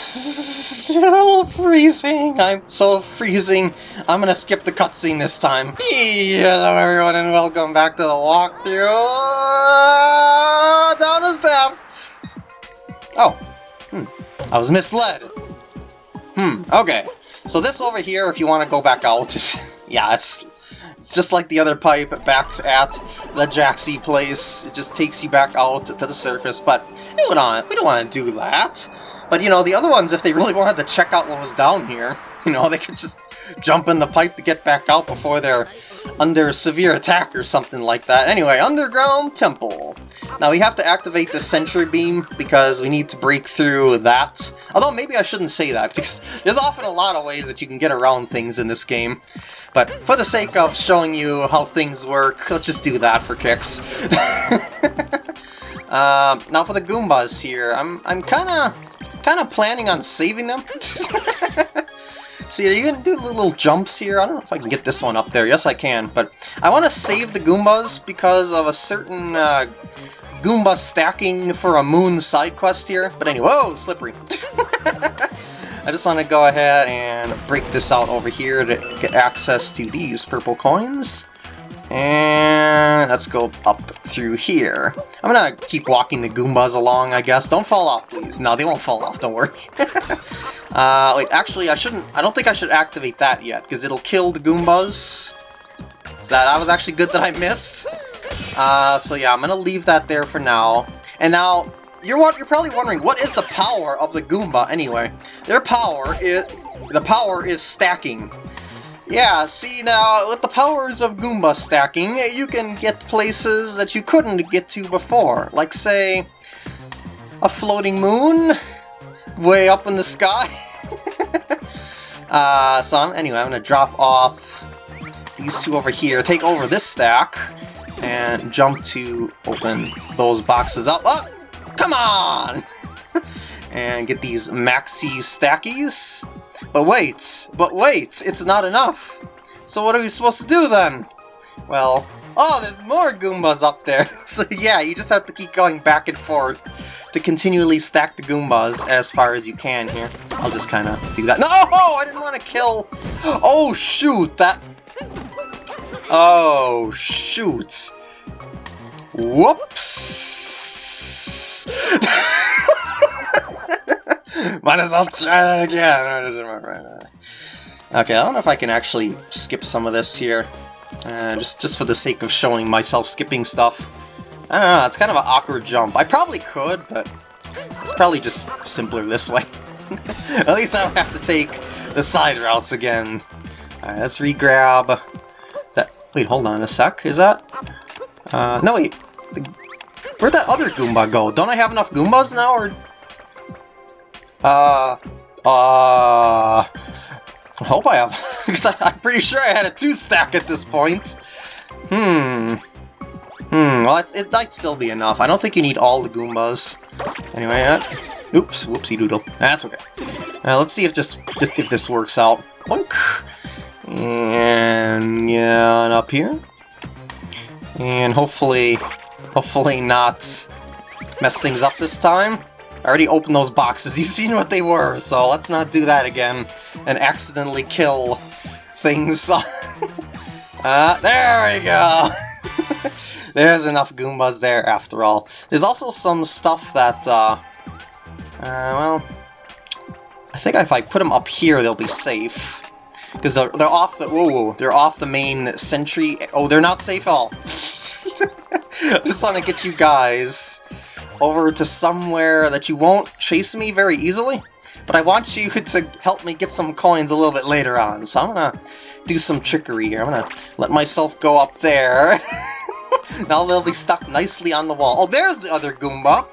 Still freezing. I'm so freezing. I'm gonna skip the cutscene this time. Hello everyone and welcome back to the walkthrough. Uh, down a step. Oh. Hmm. I was misled. Hmm. Okay. So this over here, if you want to go back out, yeah, it's it's just like the other pipe back at the Jaxi place. It just takes you back out to the surface, but we don't want, we don't want to do that. But, you know, the other ones, if they really wanted to check out what was down here, you know, they could just jump in the pipe to get back out before they're under severe attack or something like that. Anyway, Underground Temple. Now we have to activate the Sentry Beam because we need to break through that. Although maybe I shouldn't say that, because there's often a lot of ways that you can get around things in this game. But for the sake of showing you how things work, let's just do that for kicks. uh, now for the Goombas here, I'm, I'm kind of kind of planning on saving them. See, you can do little jumps here. I don't know if I can get this one up there. Yes, I can. But I want to save the Goombas because of a certain uh, Goomba stacking for a moon side quest here. But anyway, whoa, slippery. I just want to go ahead and break this out over here to get access to these purple coins. And let's go up through here. I'm gonna keep walking the Goombas along, I guess. Don't fall off, please. No, they won't fall off, don't worry. uh, wait, actually, I shouldn't... I don't think I should activate that yet, because it'll kill the Goombas. So that, that was actually good that I missed. Uh, so yeah, I'm gonna leave that there for now. And now, you're you're probably wondering, what is the power of the Goomba anyway? Their power is... The power is stacking. Yeah, see now, with the powers of Goomba stacking, you can get places that you couldn't get to before. Like, say, a floating moon way up in the sky. uh, so I'm, anyway, I'm to drop off these two over here, take over this stack, and jump to open those boxes up. Oh, come on! and get these maxi stackies. But wait, but wait, it's not enough. So what are we supposed to do then? Well, oh, there's more Goombas up there. so yeah, you just have to keep going back and forth to continually stack the Goombas as far as you can here. I'll just kind of do that. No, oh, I didn't want to kill. Oh, shoot, that... Oh, shoot. Whoops. Might as well try that again. Okay, I don't know if I can actually skip some of this here. Uh, just, just for the sake of showing myself skipping stuff. I don't know, it's kind of an awkward jump. I probably could, but it's probably just simpler this way. At least I don't have to take the side routes again. Alright, let's re-grab that... Wait, hold on a sec. Is that... Uh, no, wait. Where'd that other Goomba go? Don't I have enough Goombas now, or... Uh... Uh... I hope I have, because I'm pretty sure I had a two-stack at this point. Hmm. Hmm, well, it might still be enough. I don't think you need all the Goombas. Anyway, uh, oops, whoopsie doodle. That's okay. Uh, let's see if this if this works out. Boink. And yeah, and up here. And hopefully, hopefully not mess things up this time. I already opened those boxes, you've seen what they were, so let's not do that again and accidentally kill things. uh, there we go! There's enough Goombas there after all. There's also some stuff that, uh, uh, well, I think if I put them up here, they'll be safe. Because they're, they're off the, whoa, whoa, they're off the main sentry, oh, they're not safe at all. I'm just want to get you guys over to somewhere that you won't chase me very easily, but I want you to help me get some coins a little bit later on, so I'm gonna do some trickery here. I'm gonna let myself go up there. now they'll be stuck nicely on the wall. Oh, there's the other Goomba!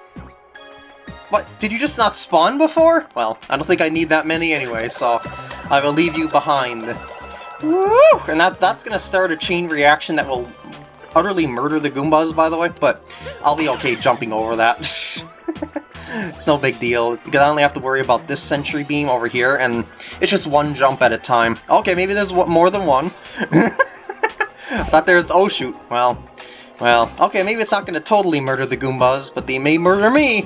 What, did you just not spawn before? Well, I don't think I need that many anyway, so I will leave you behind. Woo! And that, that's gonna start a chain reaction that will utterly murder the Goombas, by the way, but I'll be okay jumping over that. it's no big deal, because I only have to worry about this Sentry Beam over here, and it's just one jump at a time. Okay, maybe there's more than one. I thought there's... Oh, shoot. Well, well, okay, maybe it's not going to totally murder the Goombas, but they may murder me.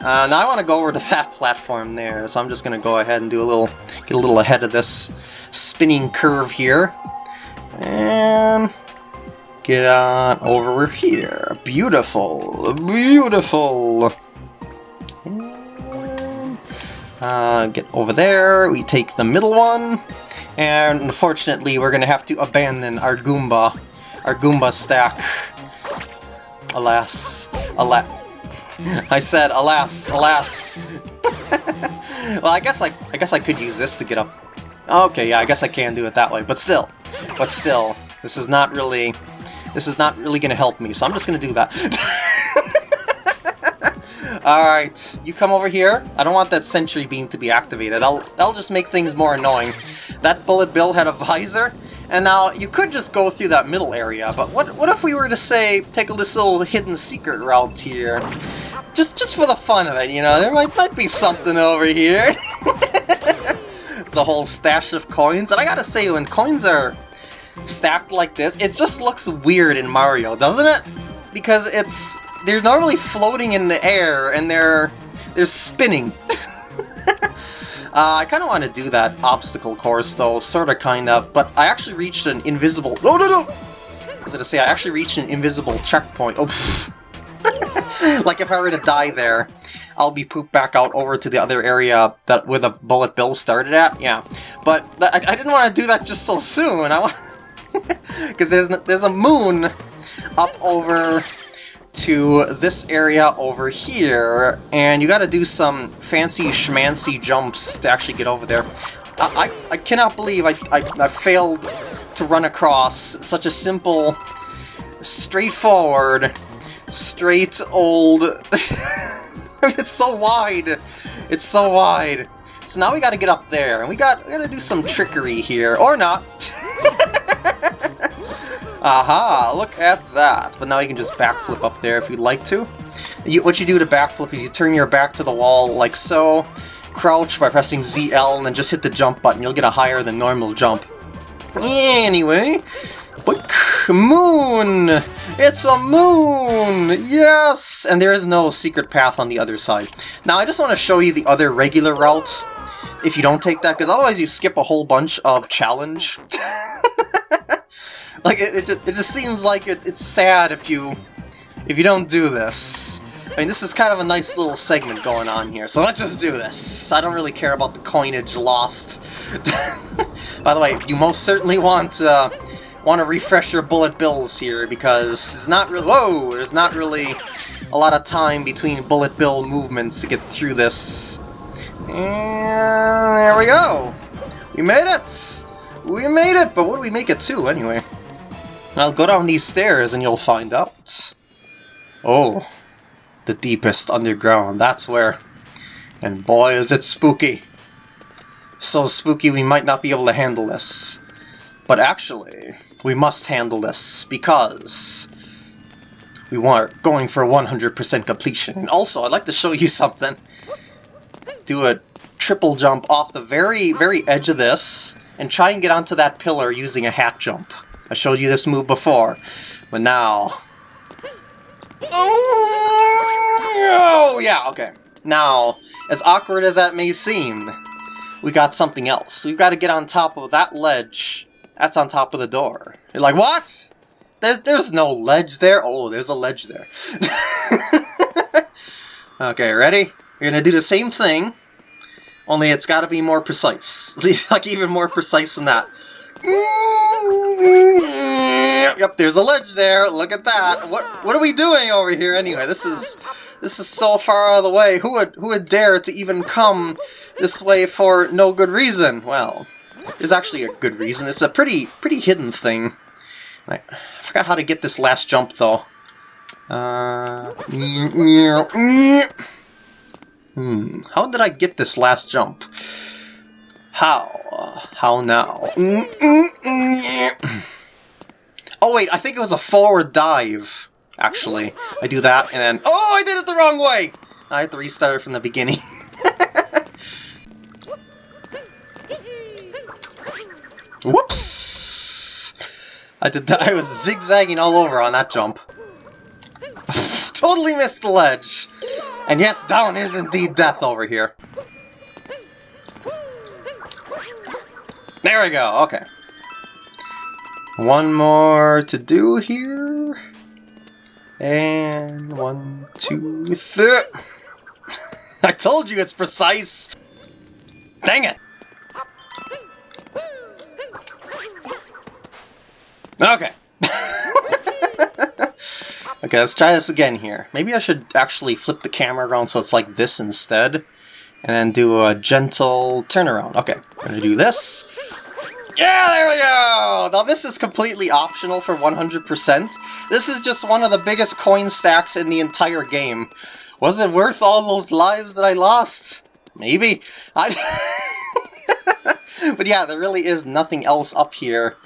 Uh, now I want to go over to that platform there, so I'm just going to go ahead and do a little, get a little ahead of this spinning curve here. And get on over here. Beautiful, beautiful. Uh, get over there, we take the middle one, and unfortunately we're going to have to abandon our Goomba, our Goomba stack. Alas, alas. I said, alas, alas. well, I guess I, I guess I could use this to get up. Okay, yeah, I guess I can do it that way, but still, but still, this is not really, this is not really going to help me, so I'm just going to do that. Alright, you come over here. I don't want that sentry beam to be activated. That'll, that'll just make things more annoying. That bullet bill had a visor, and now you could just go through that middle area, but what, what if we were to say, take this little hidden secret route here? Just just for the fun of it, you know, there might, might be something over here. it's a whole stash of coins, and I gotta say, when coins are stacked like this, it just looks weird in Mario, doesn't it? Because it's they're normally floating in the air and they're they're spinning. uh, I kind of want to do that obstacle course though, sort of, kind of, but I actually reached an invisible. No, no, no! I was gonna say I actually reached an invisible checkpoint. Oh, like if I were to die there, I'll be pooped back out over to the other area that where the bullet bill started at. Yeah, but I, I didn't want to do that just so soon. I want because there's there's a moon up over to this area over here, and you gotta do some fancy schmancy jumps to actually get over there. I, I, I cannot believe I, I, I failed to run across such a simple, straightforward, straight old... it's so wide! It's so wide! So now we gotta get up there, and we got we gotta do some trickery here, or not. Aha, look at that. But now you can just backflip up there if you'd like to. You, what you do to backflip is you turn your back to the wall like so, crouch by pressing ZL, and then just hit the jump button. You'll get a higher than normal jump. Anyway, look, moon! It's a moon! Yes! And there is no secret path on the other side. Now, I just want to show you the other regular route, if you don't take that, because otherwise you skip a whole bunch of challenge. Like, it, it, it just seems like it, it's sad if you if you don't do this. I mean, this is kind of a nice little segment going on here, so let's just do this. I don't really care about the coinage lost. By the way, you most certainly want uh, want to refresh your bullet bills here, because it's not really... Whoa! There's not really a lot of time between bullet bill movements to get through this. And there we go! We made it! We made it! But what do we make it to, anyway? I'll go down these stairs and you'll find out. Oh, the deepest underground, that's where. And boy is it spooky. So spooky we might not be able to handle this. But actually, we must handle this because we are going for 100% completion. And also, I'd like to show you something. Do a triple jump off the very, very edge of this and try and get onto that pillar using a hat jump. I showed you this move before, but now... Oh, yeah, okay. Now, as awkward as that may seem, we got something else. We've got to get on top of that ledge. That's on top of the door. You're like, what? There's, there's no ledge there? Oh, there's a ledge there. okay, ready? You're going to do the same thing, only it's got to be more precise. like, even more precise than that. Yep, there's a ledge there. Look at that. What what are we doing over here anyway? This is this is so far out of the way. Who would who would dare to even come this way for no good reason? Well, there's actually a good reason. It's a pretty pretty hidden thing. I, forgot how to get this last jump though. Uh, hmm. How did I get this last jump? How? How now? Mm, mm, mm. Oh wait, I think it was a forward dive, actually. I do that, and then... Oh, I did it the wrong way! I have to restart from the beginning. Whoops! I did that. I was zigzagging all over on that jump. totally missed the ledge. And yes, down is indeed death over here. There we go, okay. One more to do here. And one, two, three. I told you it's precise! Dang it! Okay. okay, let's try this again here. Maybe I should actually flip the camera around so it's like this instead. And then do a gentle turnaround. Okay, I'm gonna do this. Yeah, there we go! Now this is completely optional for 100%. This is just one of the biggest coin stacks in the entire game. Was it worth all those lives that I lost? Maybe. I but yeah, there really is nothing else up here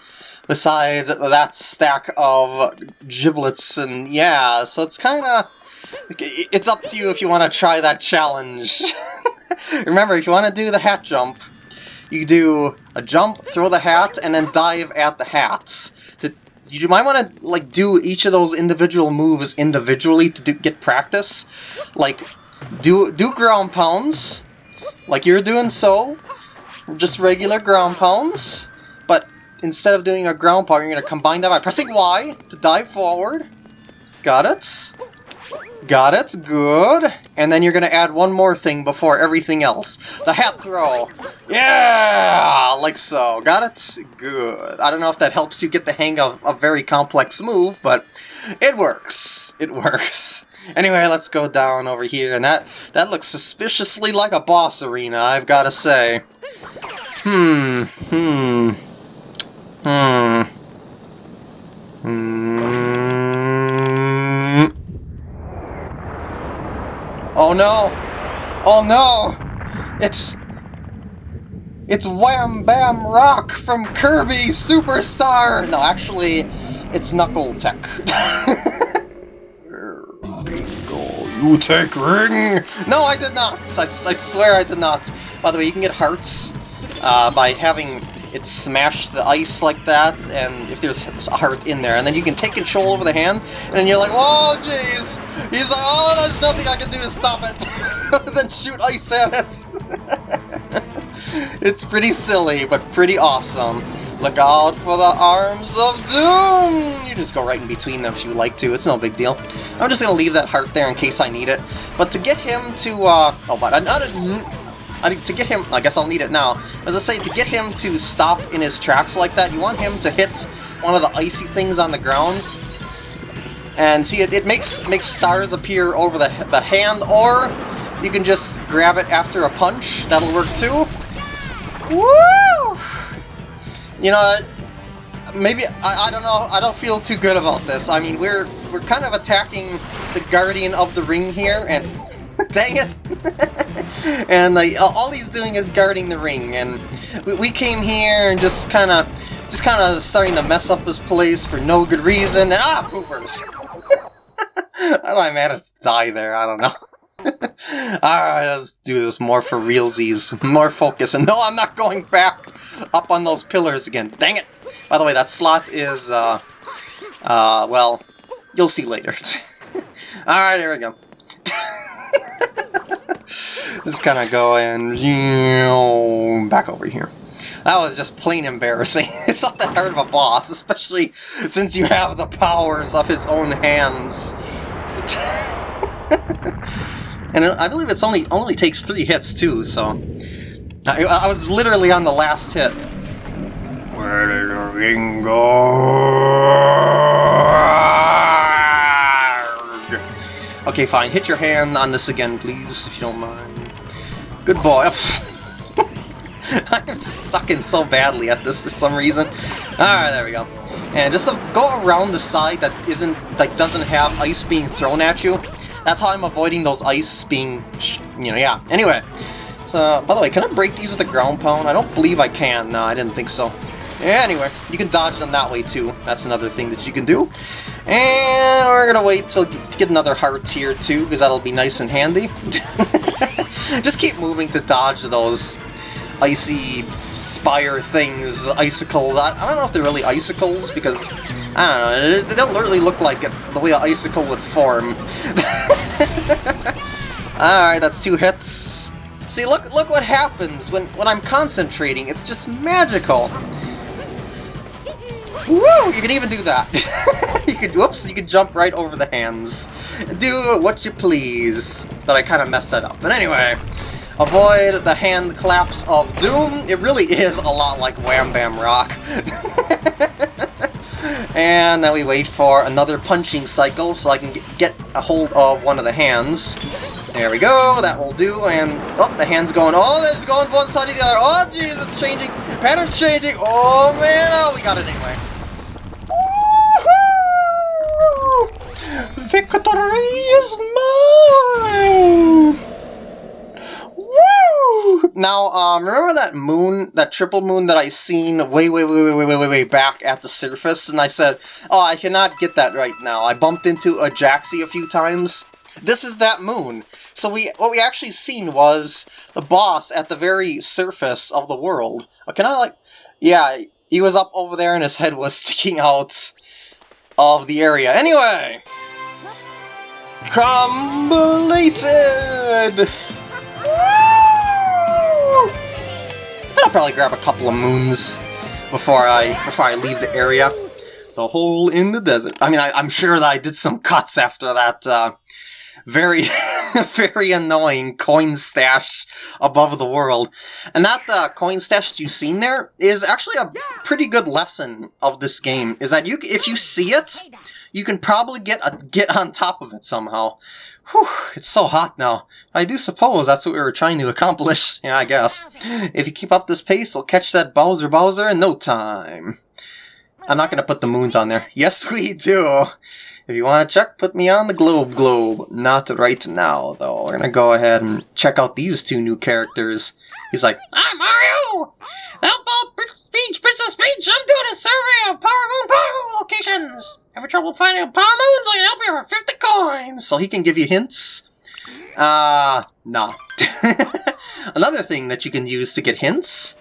besides that stack of giblets and yeah, so it's kind of... It's up to you if you want to try that challenge. Remember, if you want to do the hat jump, you do a jump, throw the hat, and then dive at the hats. You might want to like do each of those individual moves individually to do, get practice. Like, do do ground pounds, like you're doing so, just regular ground pounds, but instead of doing a ground pound, you're going to combine that by pressing Y to dive forward. Got it? Got it, good. And then you're to add one more thing before everything else. The hat throw. Yeah, like so. Got it? Good. I don't know if that helps you get the hang of a very complex move, but it works. It works. Anyway, let's go down over here, and that, that looks suspiciously like a boss arena, I've got to say. Hmm, hmm, hmm, hmm. Oh no! Oh no! It's... It's Wham Bam Rock from Kirby Superstar! No, actually, it's Knucklotec. You take ring! No, I did not! I, I swear I did not. By the way, you can get hearts uh, by having it smash the ice like that, and if there's a heart in there, and then you can take control over the hand, and then you're like, oh jeez! He's like, oh, there's nothing I can do to stop it! then shoot ice at it! it's pretty silly, but pretty awesome. Look out for the arms of doom! You just go right in between them if you like to, it's no big deal. I'm just gonna leave that heart there in case I need it. But to get him to, uh, oh, but I, I, I, to get him, I guess I'll need it now. As I say, to get him to stop in his tracks like that, you want him to hit one of the icy things on the ground. And see, it, it makes makes stars appear over the, the hand, or you can just grab it after a punch, that'll work too. Woo! You know, maybe, I, I don't know, I don't feel too good about this. I mean, we're, we're kind of attacking the Guardian of the Ring here, and dang it! and like, all he's doing is guarding the ring, and we, we came here and just kind of, just kind of starting to mess up this place for no good reason, and ah, poopers! I managed to die there, I don't know. Alright, let's do this more for realsies. More focus. And no, I'm not going back up on those pillars again. Dang it! By the way, that slot is, uh, uh, well, you'll see later. Alright, here we go. just kind of go and back over here. That was just plain embarrassing. it's not that hard of a boss, especially since you have the powers of his own hands. And I believe it's only only takes three hits too, so... I, I was literally on the last hit. Where did the ring go? Okay, fine. Hit your hand on this again, please, if you don't mind. Good boy. I'm just sucking so badly at this for some reason. Alright, there we go. And just go around the side that isn't, like, doesn't have ice being thrown at you, that's how I'm avoiding those ice being, you know, yeah. Anyway, so, by the way, can I break these with a ground pound? I don't believe I can. No, I didn't think so. Anyway, you can dodge them that way too. That's another thing that you can do. And we're gonna wait till to get another heart here too, because that'll be nice and handy. Just keep moving to dodge those icy spire things, icicles. I, I don't know if they're really icicles, because, I don't know, they don't really look like it, the way an icicle would form. Alright, that's two hits. See, look look what happens when, when I'm concentrating. It's just magical. Woo! You can even do that. you can, whoops, you can jump right over the hands. Do what you please. That I kind of messed that up. But anyway, avoid the hand claps of doom. It really is a lot like Wham Bam Rock. and then we wait for another punching cycle so I can get a hold of one of the hands. There we go, that will do, and, oh, the hand's going, oh, it's going one side to the other, oh, jeez, it's changing, pattern's changing, oh, man, oh, we got it anyway. Victory is mine! Now, um, remember that moon, that triple moon that I seen way, way, way, way, way, way, way, back at the surface? And I said, oh, I cannot get that right now. I bumped into a Jaxi a few times. This is that moon. So we, what we actually seen was the boss at the very surface of the world. Can I, like, yeah, he was up over there and his head was sticking out of the area. Anyway! Crumbulated! I'll probably grab a couple of moons before I before I leave the area. The hole in the desert. I mean, I, am sure that I did some cuts after that uh, very, very annoying coin stash above the world. And that uh, coin stash that you've seen there is actually a pretty good lesson of this game. Is that you, if you see it, you can probably get a, get on top of it somehow. Whew, it's so hot now. I do suppose that's what we were trying to accomplish. Yeah, I guess. If you keep up this pace, we'll catch that Bowser Bowser in no time. I'm not going to put the moons on there. Yes, we do. If you want to check, put me on the Globe Globe. Not right now, though. We're going to go ahead and check out these two new characters. He's like, I'm Mario! Help out Peach, Princess Peach! I'm doing a survey of Power Moon Power locations! Having trouble finding Power Moons? I can help you for 50 coins! So he can give you hints. Uh, nah. Another thing that you can use to get hints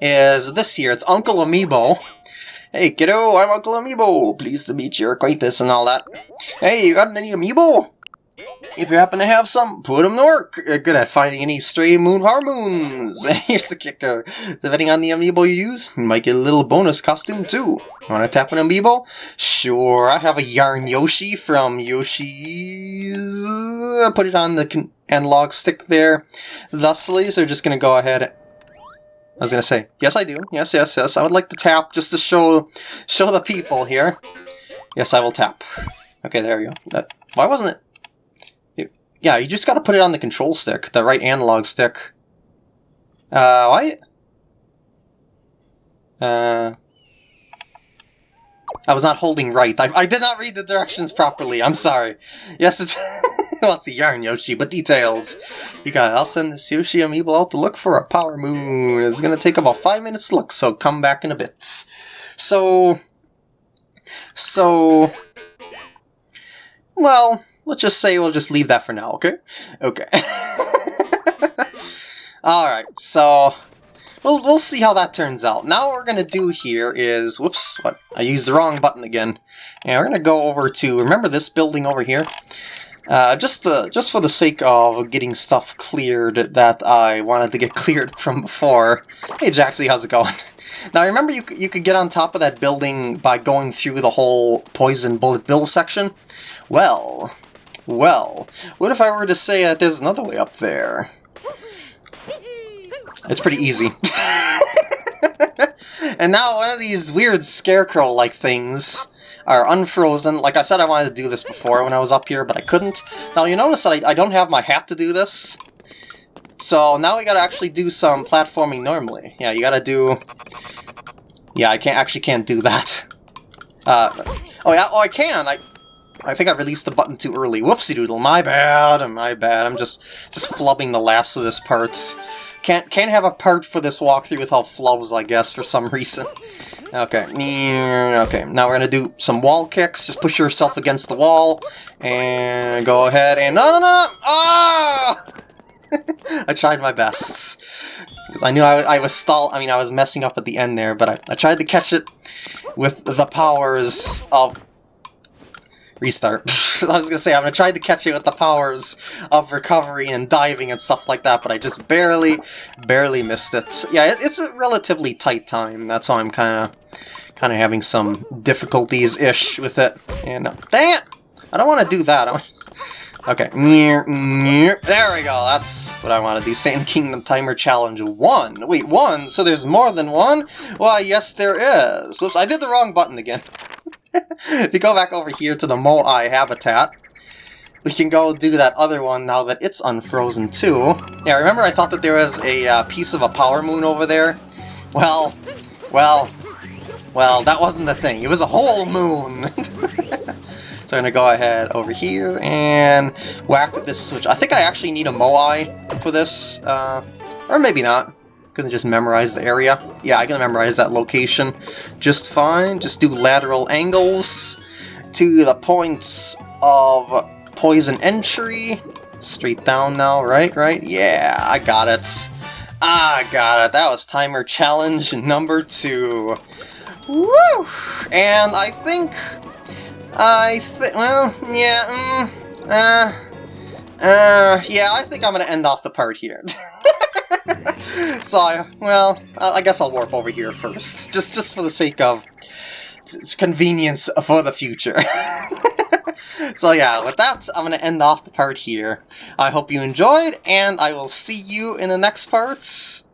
is this here. It's Uncle Amiibo. Hey kiddo, I'm Uncle Amiibo. Pleased to meet your acquaintance and all that. Hey, you got any Amiibo? If you happen to have some, put them to work. You're good at finding any stray moon moons. Here's the kicker. Depending on the amiibo you use, you might get a little bonus costume too. Want to tap an amiibo? Sure, I have a Yarn Yoshi from Yoshi's... Put it on the analog stick there thusly, so just to go ahead I was gonna say, yes I do, yes, yes, yes, I would like to tap just to show show the people here. Yes, I will tap. Okay, there we go. That Why wasn't it... it yeah, you just gotta put it on the control stick, the right analog stick. Uh, why... Uh... I was not holding right. I, I did not read the directions properly. I'm sorry. Yes, it's... well, it's a yarn, Yoshi, but details. You got I'll send this Yoshi amiibo out to look for a power moon. It's going to take about five minutes to look, so come back in a bit. So... So... Well, let's just say we'll just leave that for now, okay? Okay. Alright, so... We'll, we'll see how that turns out. Now what we're going to do here is... Whoops, what? I used the wrong button again. And we're going to go over to... Remember this building over here? Uh, just, uh, just for the sake of getting stuff cleared that I wanted to get cleared from before. Hey Jaxi, how's it going? Now remember you, you could get on top of that building by going through the whole Poison Bullet Bill section? Well, well, what if I were to say that there's another way up there? It's pretty easy. and now one of these weird scarecrow-like things are unfrozen. Like I said, I wanted to do this before when I was up here, but I couldn't. Now you notice that I, I don't have my hat to do this. So now we gotta actually do some platforming normally. Yeah, you gotta do... Yeah, I can't actually can't do that. Uh, oh yeah, oh I can! I I think I released the button too early. Whoopsie doodle, my bad, my bad. I'm just just flubbing the last of this parts. Can't can't have a part for this walkthrough without flubs, I guess, for some reason. Okay, okay, now we're gonna do some wall kicks. Just push yourself against the wall, and go ahead and... No, no, no! Ah! I tried my best. Because I knew I, I was stall. I mean, I was messing up at the end there, but I, I tried to catch it with the powers of... Restart. I was gonna say, I'm gonna try to catch you with the powers of recovery and diving and stuff like that, but I just barely, barely missed it. Yeah, it, it's a relatively tight time, that's why I'm kind of kind of having some difficulties-ish with it. And uh, dang it! I don't want to do that. Okay, there we go, that's what I want to do. Sand Kingdom Timer Challenge 1. Wait, 1? So there's more than one? Why, yes there is. Whoops, I did the wrong button again. if you go back over here to the Moai habitat, we can go do that other one now that it's unfrozen too. Yeah, remember I thought that there was a uh, piece of a power moon over there? Well, well, well, that wasn't the thing. It was a whole moon. So I'm to go ahead over here and whack this switch. I think I actually need a Moai for this, uh, or maybe not, because I just memorize the area. Yeah, I can memorize that location just fine. Just do lateral angles to the points of poison entry. Straight down now, right? Right? Yeah, I got it. I got it. That was timer challenge number two. Woo! And I think I think, well, yeah, mm, uh, uh, yeah, I think I'm gonna end off the part here. so, I, well, I guess I'll warp over here first, just just for the sake of convenience for the future. so yeah, with that, I'm going to end off the part here. I hope you enjoyed, and I will see you in the next parts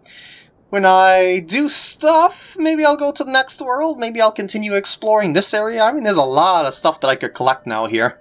when I do stuff, maybe I'll go to the next world, maybe I'll continue exploring this area. I mean, there's a lot of stuff that I could collect now here.